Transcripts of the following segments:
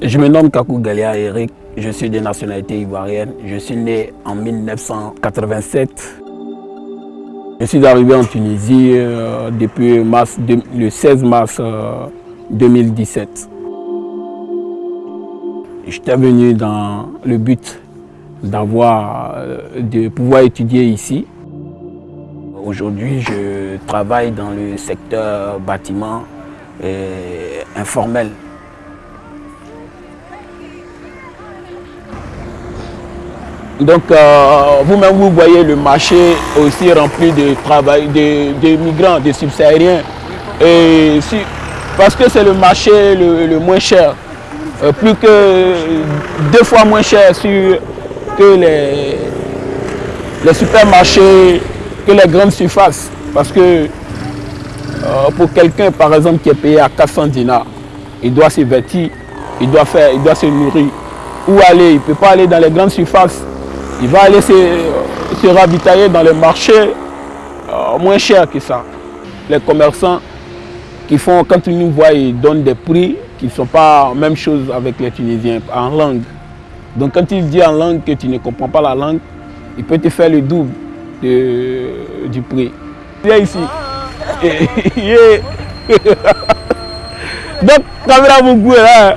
Je me nomme Kakou Galia Eric, je suis de nationalité ivoirienne. Je suis né en 1987. Je suis arrivé en Tunisie euh, depuis mars, le 16 mars 2017. Euh, J'étais venu dans le but d'avoir, euh, de pouvoir étudier ici. Aujourd'hui, je travaille dans le secteur bâtiment informel. Donc, euh, vous-même, vous voyez le marché aussi rempli de travail, de, migrants, de subsahariens. Parce que c'est le marché le, moins cher, euh, plus que deux fois moins cher que les, les supermarchés, que les grandes surfaces. Parce que euh, pour quelqu'un, par exemple, qui est payé à 400 dinars, il doit se vêtir, il doit faire, il doit se nourrir. Où aller? Il ne peut pas aller dans les grandes surfaces il va aller se, ravitailler dans le marché euh, moins cher que ça. Les commerçants qui font, quand ils nous voient, ils donnent des prix qui ne sont pas la même chose avec les Tunisiens, en langue. Donc quand il dit en langue que tu ne comprends pas la langue, il peut te faire le double du prix. Viens ici. Donc, caméra beaucoup là.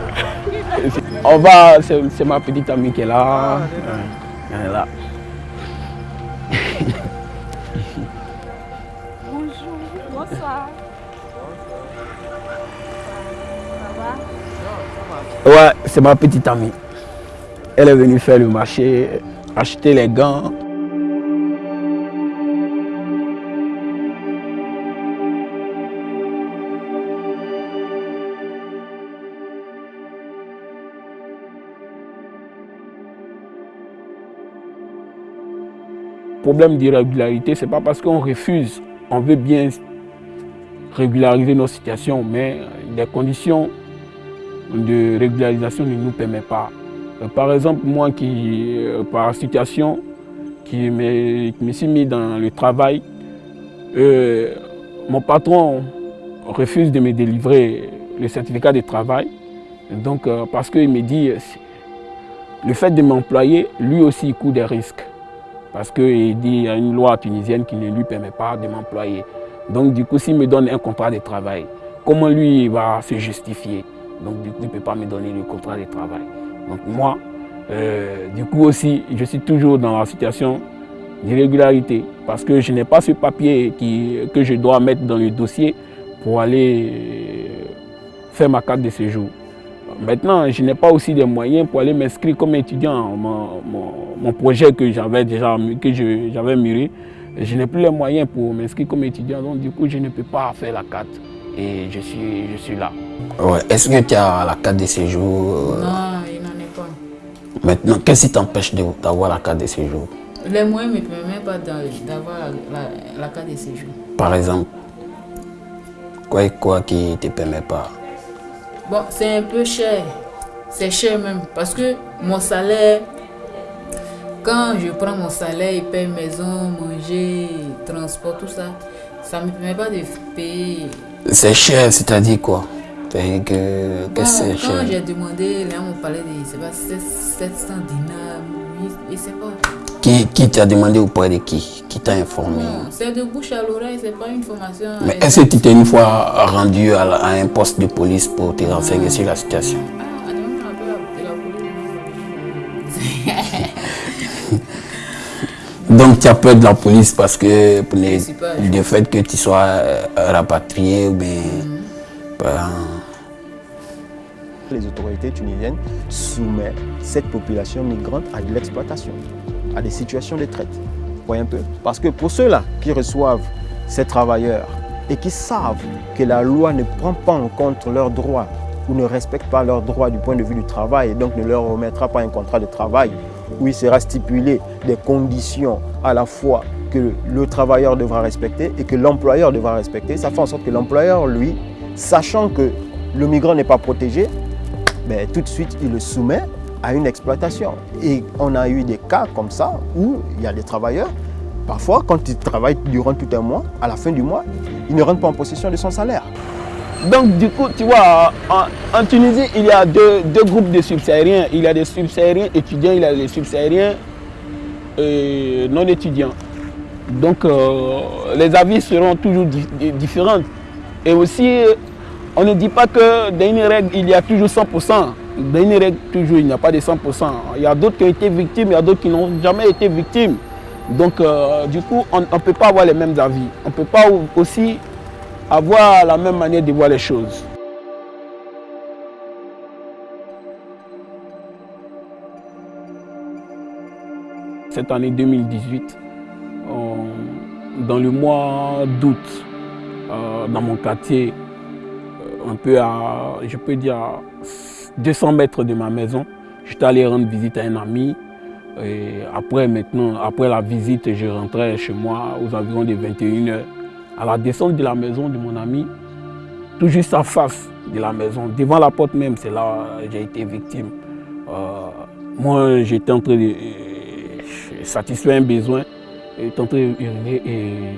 On va, c'est ma petite amie qui est là. Là. Bonjour, bonsoir. Ça va Ouais, c'est ma petite amie. Elle est venue faire le marché, acheter les gants. Problème d'irrégularité, ce n'est pas parce qu'on refuse, on veut bien régulariser nos situations, mais les conditions de régularisation ne nous permettent pas. Euh, par exemple, moi qui, euh, par situation, qui me, suis mis dans le travail, euh, mon patron refuse de me délivrer le certificat de travail. Donc, parce qu'il me dit, le fait de m'employer, lui aussi, il court des risques parce qu'il dit y a une loi tunisienne qui ne lui permet pas de m'employer. Donc du coup, s'il me donne un contrat de travail, comment lui va se justifier? Donc du coup, il ne peut pas me donner le contrat de travail. Donc moi, euh, du coup aussi, je suis toujours dans la situation d'irrégularité parce que je n'ai pas ce papier que je dois mettre dans le dossier pour aller euh, faire ma carte de séjour. Maintenant, je n'ai pas aussi des moyens pour aller m'inscrire comme étudiant. Mon, projet que j'avais déjà que j'avais mûri, je n'ai plus les moyens pour m'inscrire comme étudiant. Donc du coup, je ne peux pas faire la carte. Et je suis, je suis là. Ouais. Est-ce que tu as la carte de séjour Non, il n'en est pas. Maintenant, qu'est-ce qui t'empêche d'avoir la carte de séjour? Les moyens ne me permettent pas d'avoir la, carte de séjour. Par exemple Quoi et quoi qui ne te permet pas? Bon, c'est un peu cher. C'est cher même. Parce que mon salaire, quand je prends mon salaire, il paye maison, manger, transport, tout ça. Ça ne me permet pas de payer. C'est cher, c'est-à-dire quoi? Que, que c'est cher. Quand j'ai demandé, là, on parlait de 700 dinars, et c'est pas. Qui, qui t'a demandé auprès de qui Qui t'a informé? C'est de bouche à l'oreille, c'est pas une formation. Mais est-ce que tu t'es une fois rendu à, un poste de police pour te renseigner sur la situation? Donc tu as peur de la police parce que pour le fait que tu sois euh, rapatrié ou bien... Mm-hmm. Ben, les autorités tunisiennes soumettent cette population migrante à de l'exploitation à des situations de traite. Voyez un peu? Parce que pour ceux-là qui reçoivent ces travailleurs et qui savent que la loi ne prend pas en compte leurs droits ou ne respecte pas leurs droits du point de vue du travail et donc ne leur remettra pas un contrat de travail où il sera stipulé des conditions à la fois que le travailleur devra respecter et que l'employeur devra respecter. Ça fait en sorte que l'employeur, lui, sachant que le migrant n'est pas protégé, ben, tout de suite, il le soumet à une exploitation. Et on a eu des cas comme ça où il y a des travailleurs, parfois quand ils travaillent durant tout un mois, à la fin du mois, ils ne rentrent pas en possession de son salaire. Donc du coup, tu vois, en, Tunisie, il y a deux, groupes de subsahariens. Il y a des subsahariens étudiants, il y a des subsahariens euh, non étudiants. Donc euh, les avis seront toujours différents. Et aussi, on ne dit pas que dans une règle, il y a toujours 100%. Une règle, toujours, il n'y a pas de 100%. Il y a d'autres qui ont été victimes, il y a d'autres qui n'ont jamais été victimes. Donc, euh, du coup, on ne peut pas avoir les mêmes avis. On ne peut pas aussi avoir la même manière de voir les choses. Cette année 2018, dans le mois d'août, euh, dans mon quartier, euh, un peu à, je peux dire, 200 mètres de ma maison, j'étais allé rendre visite à un ami. Après, maintenant, après la visite, je rentrais chez moi aux environs de 21h à la descente de la maison de mon ami, tout juste en face de la maison, devant la porte même, c'est là que j'ai été victime. Euh, moi, j'étais en train de euh, satisfaire un besoin, j'étais en train et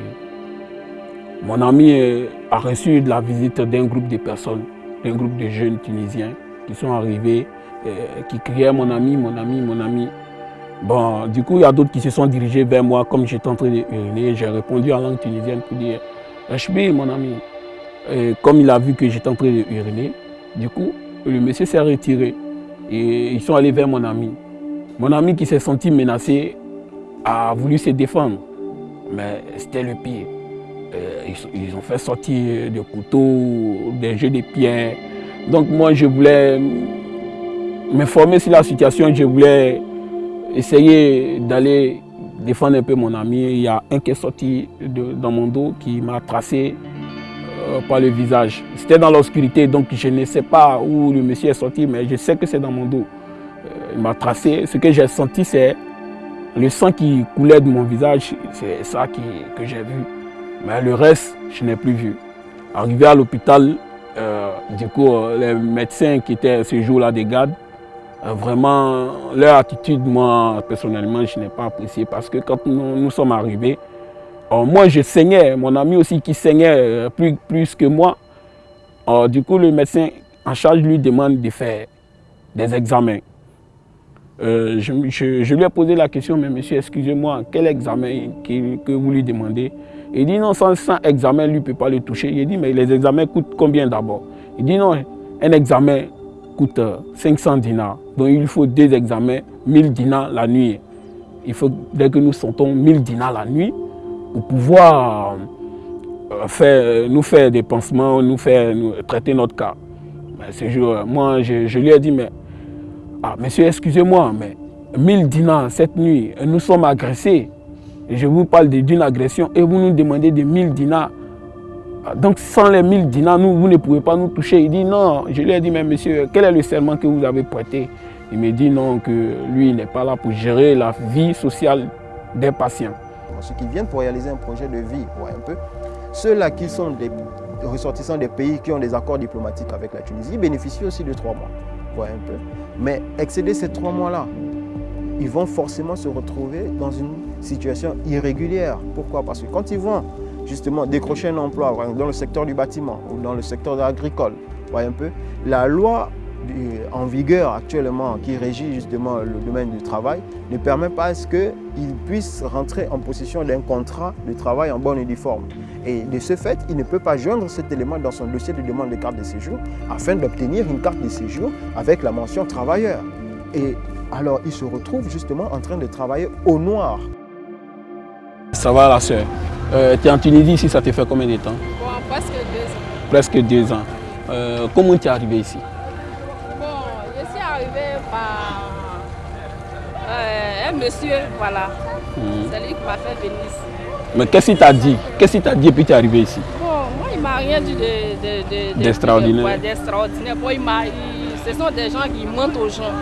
mon ami euh, a reçu la visite d'un groupe de personnes, d'un groupe de jeunes Tunisiens qui sont arrivés, qui criaient mon ami, mon ami, mon ami. Bon, du coup, il y a d'autres qui se sont dirigés vers moi comme j'étais en train d'uriner. J'ai répondu en langue tunisienne pour dire Hb, mon ami. comme il a vu que j'étais en train d'uriner, du coup, le monsieur s'est retiré et ils sont allés vers mon ami. Mon ami qui s'est senti menacé a voulu se défendre, mais c'était le pire. Ils, ont fait sortir des couteaux, des jeux de pierre. Donc moi, je voulais m'informer sur la situation, je voulais essayer d'aller défendre un peu mon ami. Il y a un qui est sorti dans mon dos qui m'a tracé euh, par le visage. C'était dans l'obscurité, donc je ne sais pas où le monsieur est sorti, mais je sais que c'est dans mon dos. Euh, il m'a tracé. Ce que j'ai senti, c'est le sang qui coulait de mon visage. C'est ça que j'ai vu. Mais le reste, je n'ai plus vu. Arrivé à l'hôpital, euh, du coup, les médecins qui étaient ce jour-là des gardes, euh, vraiment, leur attitude, moi, personnellement, je n'ai pas apprécié parce que quand nous, sommes arrivés, euh, moi, je saignais, mon ami aussi qui saignait euh, plus, plus que moi. du coup, le médecin en charge lui demande de faire des examens. je, lui ai posé la question, mais monsieur, excusez-moi, quel examen que, vous lui demandez? Il dit non, sans, sans examen, lui ne peut pas le toucher. Il dit, mais les examens coûtent combien d'abord? Il dit non, un examen coûte 500 dinars. Donc il faut deux examens, 1000 dinars la nuit. Il faut, dès que nous sentons 1000 dinars la nuit, pour pouvoir euh, faire, nous faire des pansements, nous faire traiter notre cas. ce jour, moi, je, lui ai dit, mais, ah, monsieur, excusez-moi, mais 1000 dinars cette nuit, nous sommes agressés. je vous parle d'une agression et vous nous demandez de 1000 dinars. Donc sans les 1000 dinars, nous, vous ne pouvez pas nous toucher. Il dit non. Je lui ai dit, mais monsieur, quel est le serment que vous avez prêté? Il me dit non, que lui n'est pas là pour gérer la vie sociale des patients. Ceux qui viennent pour réaliser un projet de vie, un peu, ceux-là qui sont des ressortissants des pays qui ont des accords diplomatiques avec la Tunisie bénéficient aussi de trois mois. un peu. Mais excéder ces trois mois-là, ils vont forcément se retrouver dans une situation irrégulière. Pourquoi? Parce que quand ils vont justement décrocher un emploi dans le secteur du bâtiment ou dans le secteur agricole. Voyez un peu. La loi en vigueur actuellement qui régit justement le domaine du travail ne permet pas à ce qu'il puisse rentrer en possession d'un contrat de travail en bonne et due. Et de ce fait, il ne peut pas joindre cet élément dans son dossier de demande de carte de séjour afin d'obtenir une carte de séjour avec la mention travailleur. Et alors, il se retrouve justement en train de travailler au noir. Ça va la soeur euh, tu es en Tunisie ici, ça te fait combien de temps? Bon, presque deux ans. Presque deux ans. Euh, comment tu es arrivé ici? Bon, je suis arrivé par euh, un monsieur, voilà. Hmm. C'est lui qui m'a fait venir ici. Mais qu'est-ce qu'il t'a dit? Qu'est-ce qu'il t'a dit et puis tu es arrivé ici? Bon, moi il m'a rien dit d'extraordinaire. De. Bon, ce sont des gens qui mentent aux gens.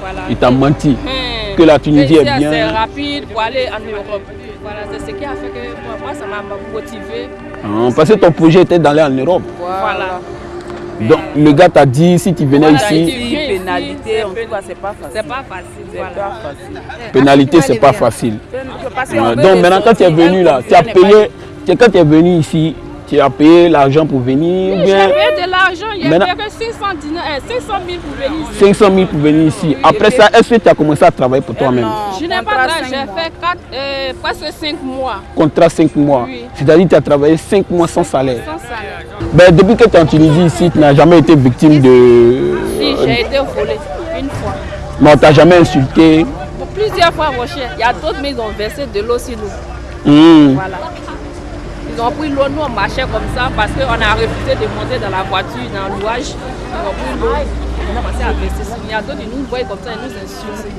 Voilà. Il t'a menti hmm. Que la Tunisie est bien. C'est rapide pour aller en Europe. Voilà, c'est ce qui a fait que moi, ça m'a motivé. Ah, parce que ton projet était d'aller en Europe. Voilà. Donc le gars t'a dit si tu venais ici. pénalité, en tout cas, c'est pas facile. C'est pas facile. Voilà. Pas facile. Pénalité, c'est pas facile. Donc maintenant, quand tu es venu là, tu as payé. Quand tu es venu ici, tu as payé l'argent pour venir Oui, bien j'ai payé de l'argent, il y a Maintenant- que 500, dinars, euh, 500 000 pour venir ici. 500 000 pour venir ici. Après ça, est-ce que tu as commencé à travailler pour toi-même? Je n'ai pas travaillé, j'ai fait quatre, euh, presque 5 mois Contrat 5 mois. Oui. C'est-à-dire que tu as travaillé 5 mois sans salaire. sans salaire. Ben, depuis que tu es en Tunisie ici, tu n'as jamais été victime de... Si, j'ai été volée une fois. Mais on t'a jamais insulté. Pour plusieurs fois, mon cher. Il y a d'autres, mais ils ont versé de l'eau sur nous. Hmm. Voilà. Ils ont pris l'eau, nous on marchait comme ça parce qu'on a refusé de monter dans la voiture, dans l'ouage. Ils ont pris l'eau. Ils ont commencé à verser sur nous. Il y a d'autres, ils nous voient comme ça, ils nous insultent.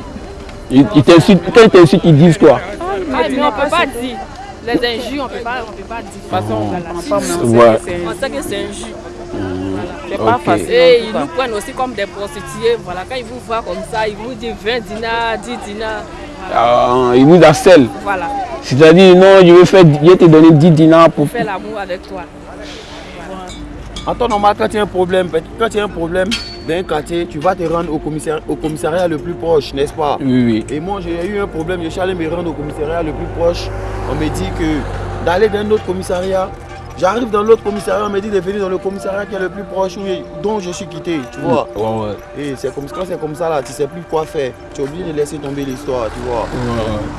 Ils, ils t'insultent. Quand ils t'insultent, ils disent quoi? Ah, mais on ne peut pas dire. Les injures, on ne peut pas, on peut pas dire. De toute façon, on. On sait que c'est injure. C'est pas Ok. facile. Et ils nous prennent aussi comme des prostituées. Voilà, quand ils vous voient comme ça, ils vous disent 20 dinars, 10 dinars. Voilà. Euh, Ils vous harcèlent. voilà. C'est-à-dire, non, je vais, faire, je vais te donner 10 dinars pour... Faire l'amour avec toi. En temps normal, quand il y a un problème, quand il y a un problème dans un quartier, tu vas te rendre au commissariat, au commissariat le plus proche, n'est-ce pas? Oui, oui. Et moi, j'ai eu un problème, je suis allé me rendre au commissariat le plus proche. On me dit que d'aller dans un autre commissariat, j'arrive dans l'autre commissariat, on me dit de venir dans le commissariat qui est le plus proche, dont je suis quitté, tu vois. Ouais, ouais. Et c'est comme quand c'est comme ça là, tu sais plus quoi faire. Tu es obligé de laisser tomber l'histoire, tu vois.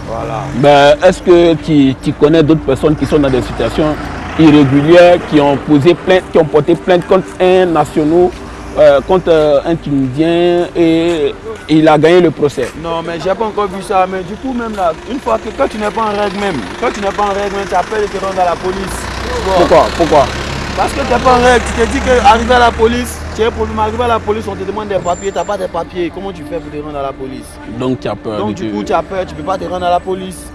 Voilà. Ben, Est-ce que tu, tu connais d'autres personnes qui sont dans des situations irrégulières, qui ont posé plainte, qui ont porté plainte contre un national, euh, contre euh, un Tunisien et, et il a gagné le procès? Non, mais j'ai pas encore vu ça. Mais du coup, même là, une fois que quand tu n'es pas en règle même, quand tu n'es pas en règle même, tu appelles et te rendre à la police. Pourquoi? Pourquoi? Parce que tu n'es pas en règle, tu te dis qu'arriver à la police, tu as un problème, arriver à la police, on te demande des papiers, tu n'as pas des papiers. Comment tu fais pour te rendre à la police? Donc tu as peur. Donc du coup, tu as peur, tu ne peux pas te rendre à la police.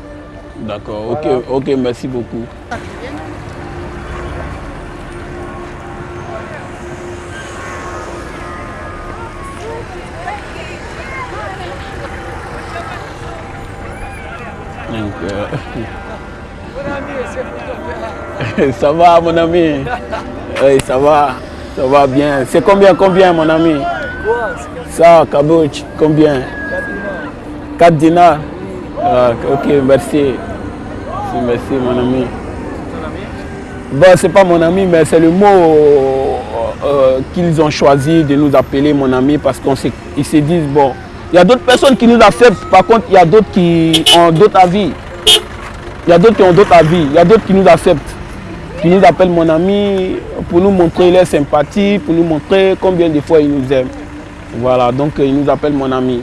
D'accord, ok, ok, merci beaucoup. Donc, euh, ça va mon ami? Oui, ça va, ça va bien. C'est combien, combien mon ami? Ça, Kabouch, combien? 4 dinars Ah, Ok, merci. Merci, mon ami. Bon, c'est pas mon ami, mais c'est le mot euh, qu'ils ont choisi de nous appeler mon ami parce qu'ils se, ils se disent, bon, il y a d'autres personnes qui nous acceptent, par contre, il y a d'autres qui ont d'autres avis. Il y a d'autres qui ont d'autres avis, il y a d'autres qui nous acceptent, qui nous appellent mon ami pour nous montrer leur sympathie, pour nous montrer combien de fois ils nous aiment. Voilà, donc euh, ils nous appellent mon ami.